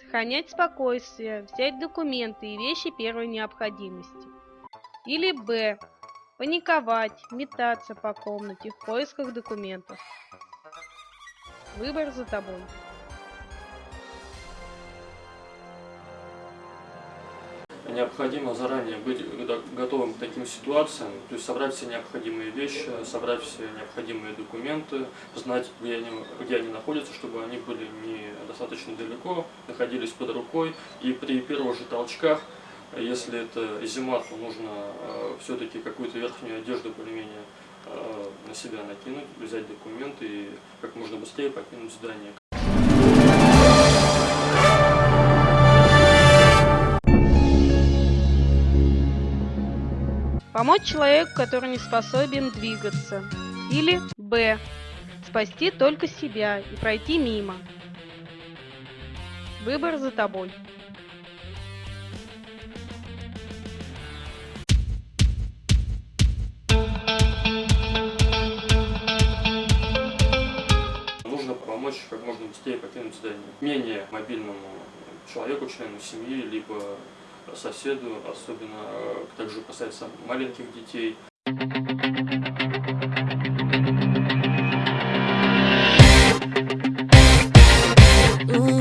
Сохранять спокойствие, взять документы и вещи первой необходимости. Или Б. Паниковать, метаться по комнате в поисках документов. Выбор за тобой. Необходимо заранее быть готовым к таким ситуациям, то есть собрать все необходимые вещи, собрать все необходимые документы, знать, где они, где они находятся, чтобы они были не достаточно далеко, находились под рукой, и при первых же толчках, если это зима, то нужно э, все-таки какую-то верхнюю одежду более-менее э, на себя накинуть, взять документы и как можно быстрее покинуть здание. Помочь человеку, который не способен двигаться. Или Б. Спасти только себя и пройти мимо. Выбор за тобой. Нужно помочь как можно быстрее покинуть здание. Менее мобильному человеку, члену семьи, либо соседу, особенно э, также касается маленьких детей. Yeah.